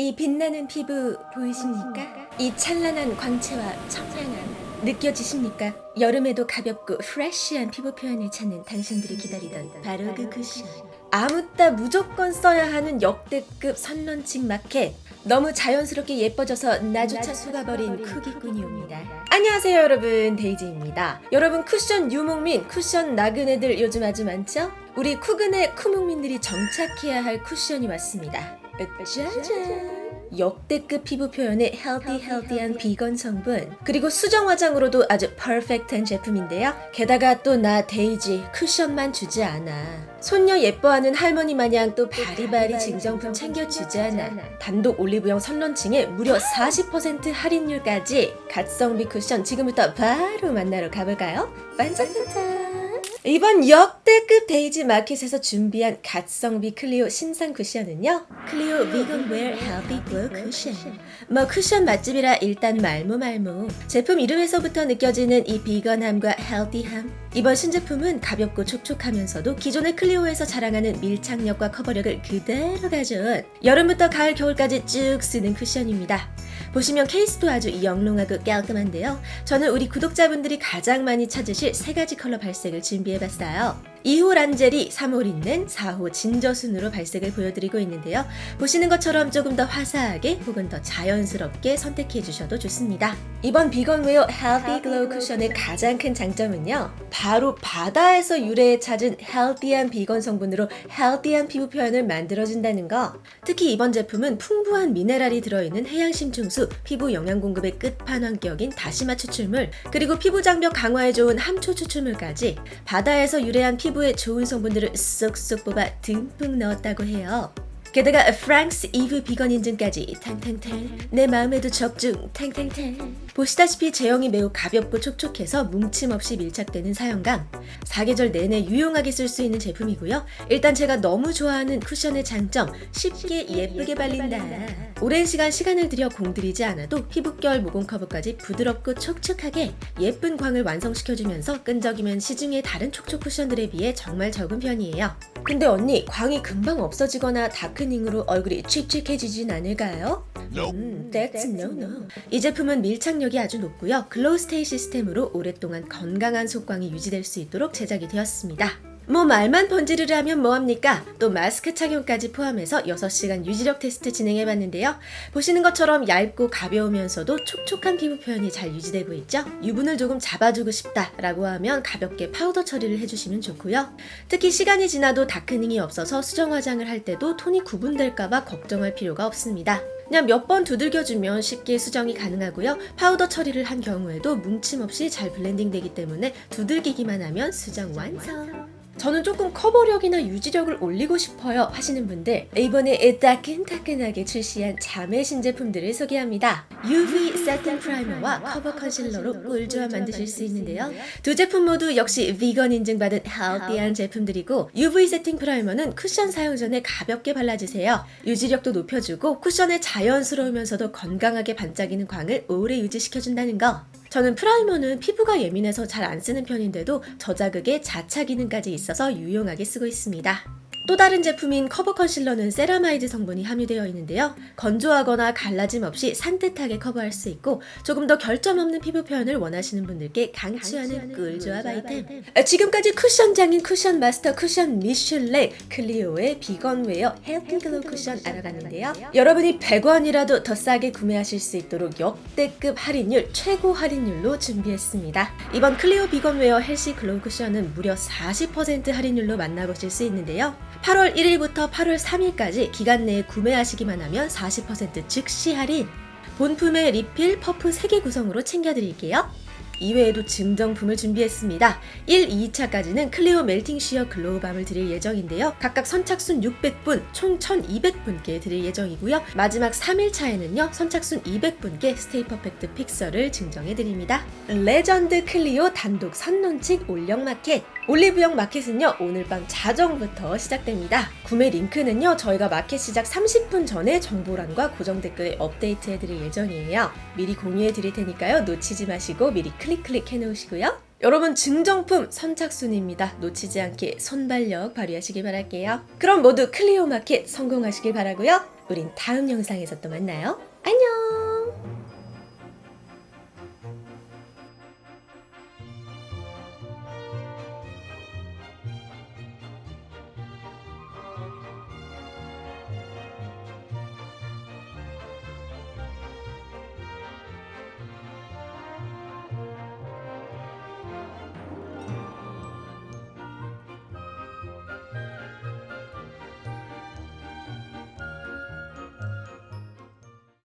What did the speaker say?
이 빛나는 피부 보이십니까? 이 찬란한 광채와 청량함 느껴지십니까? 여름에도 가볍고 프레쉬한 피부 표현을 찾는 당신들이 기다리던 바로 그 쿠션 아무 따 무조건 써야 하는 역대급 선런칭 마켓 너무 자연스럽게 예뻐져서 나조차 속아버린 쿠기꾼이옵니다 안녕하세요 여러분 데이지입니다 여러분 쿠션 유목민 쿠션 나그네들 요즘 아주 많죠? 우리 쿠근의 쿠목민들이 정착해야 할 쿠션이 왔습니다 짜잔. 역대급 피부 표현의 healthy healthy한 비건 성분 그리고 수정 화장으로도 아주 perfect한 제품인데요. 게다가 또 나 데이지 쿠션만 주지 않아. 손녀 예뻐하는 할머니 마냥 또 바리바리 증정품 챙겨주잖아. 단독 올리브영 선런칭에 무려 40% 할인율까지 갓성비 쿠션 지금부터 바로 만나러 가볼까요? 반짝반짝 이번 역대급 데이지 마켓에서 준비한 갓성비 클리오 신상 쿠션은요? 클리오 비건 웨어 healthy glow 쿠션 뭐 쿠션 맛집이라 일단 말모 말모 제품 이름에서부터 느껴지는 이 비건함과 헬디함. 이번 신제품은 가볍고 촉촉하면서도 기존의 클리오에서 자랑하는 밀착력과 커버력을 그대로 가져온 여름부터 가을 겨울까지 쭉 쓰는 쿠션입니다 보시면 케이스도 아주 영롱하고 깔끔한데요. 저는 우리 구독자분들이 가장 많이 찾으실 세 가지 컬러 발색을 준비해봤어요. 2호 란젤이 3호 린넨, 4호 진저 순으로 발색을 보여드리고 있는데요. 보시는 것처럼 조금 더 화사하게 혹은 더 자연스럽게 선택해 주셔도 좋습니다. 이번 비건웨어 헬시 글로우 쿠션의 가장 큰 장점은요. 바로 바다에서 유래해 찾은 healthy한 비건 성분으로 healthy한 피부 표현을 만들어준다는 거. 특히 이번 제품은 풍부한 미네랄이 들어있는 해양심층수, 피부 영양 공급의 끝판왕격인 다시마 추출물, 그리고 피부 장벽 강화에 좋은 함초 추출물까지 바다에서 유래한 피부 피부에 좋은 성분들을 쏙쏙 뽑아 듬뿍 넣었다고 해요. 게다가 프랑스 이브 비건 인증까지 탕탕탕 내 마음에도 적중 탕탕탕 보시다시피 제형이 매우 가볍고 촉촉해서 뭉침 없이 밀착되는 사용감 사계절 내내 유용하게 쓸 수 있는 제품이고요. 일단 제가 너무 좋아하는 쿠션의 장점 쉽게 예쁘게 발린다. 오랜 시간 시간을 들여 공들이지 않아도 피부결 모공 커버까지 부드럽고 촉촉하게 예쁜 광을 완성시켜주면서 끈적이면 시중의 다른 촉촉 쿠션들에 비해 정말 적은 편이에요 근데 언니 광이 금방 없어지거나 darkening으로 얼굴이 칙칙해지진 않을까요? 음, that's no no. 이 제품은 밀착력이 아주 높고요. 글로우 스테이 시스템으로 오랫동안 건강한 속광이 유지될 수 있도록 제작이 되었습니다. 뭐 말만 번지르르 하면 뭐합니까? 또 마스크 착용까지 포함해서 6시간 유지력 테스트 진행해봤는데요. 보시는 것처럼 얇고 가벼우면서도 촉촉한 피부 표현이 잘 유지되고 있죠? 유분을 조금 잡아주고 싶다 라고 하면 가볍게 파우더 처리를 해주시면 좋고요. 특히 시간이 지나도 darkening이 없어서 수정 화장을 할 때도 톤이 구분될까봐 걱정할 필요가 없습니다. 그냥 몇 번 두들겨주면 쉽게 수정이 가능하고요. 파우더 처리를 한 경우에도 뭉침 없이 잘 블렌딩 되기 때문에 두들기기만 하면 수정 완성! 저는 조금 커버력이나 유지력을 올리고 싶어요 하시는 분들 이번에 따끈따끈하게 출시한 자매 신제품들을 소개합니다. UV 세팅 프라이머와 커버 컨실러로 꿀조화 만드실 수 있는데요. 두 제품 모두 역시 비건 인증받은 healthy한 제품들이고 UV 세팅 프라이머는 쿠션 사용 전에 가볍게 발라주세요. 유지력도 높여주고 쿠션의 자연스러우면서도 건강하게 반짝이는 광을 오래 유지시켜준다는 거. 저는 프라이머는 피부가 예민해서 잘 안 쓰는 편인데도 저자극에 자차 기능까지 있어서 유용하게 쓰고 있습니다. 또 다른 제품인 커버 컨실러는 세라마이드 성분이 함유되어 있는데요. 건조하거나 갈라짐 없이 산뜻하게 커버할 수 있고 조금 더 결점 없는 피부 표현을 원하시는 분들께 강추하는 꿀조합 아이템 아, 지금까지 쿠션장인 쿠션 마스터 쿠션 미슐랭 클리오의 비건 웨어 헬시 글로우 쿠션 알아봤는데요. 여러분이 100원이라도 더 싸게 구매하실 수 있도록 역대급 할인율 최고 할인율로 준비했습니다. 이번 클리오 비건 웨어 헬시 글로우 쿠션은 무려 40% 할인율로 만나보실 수 있는데요. 8월 1일부터 8월 3일까지 기간 내에 구매하시기만 하면 40% 즉시 할인 본품의 리필, 퍼프 3개 구성으로 챙겨드릴게요. 이외에도 증정품을 준비했습니다. 1, 2차까지는 클리오 멜팅 쉬어 글로우밤을 드릴 예정인데요. 각각 선착순 600분, 총 1200분께 드릴 예정이고요. 마지막 3일차에는요. 선착순 200분께 스테이 퍼펙트 픽서를 증정해드립니다. 레전드 클리오 단독 선론칭 올영 마켓 올리브영 마켓은요 오늘 밤 자정부터 시작됩니다 구매 링크는요 저희가 마켓 시작 30분 전에 정보란과 고정 댓글에 업데이트 해드릴 예정이에요 미리 공유해 드릴 테니까요 놓치지 마시고 미리 클릭 클릭 해 놓으시고요 여러분 증정품 선착순입니다. 놓치지 않게 순발력 발휘하시길 바랄게요. 그럼 모두 클리오 마켓 성공하시길 바라고요. 우린 다음 영상에서 또 만나요.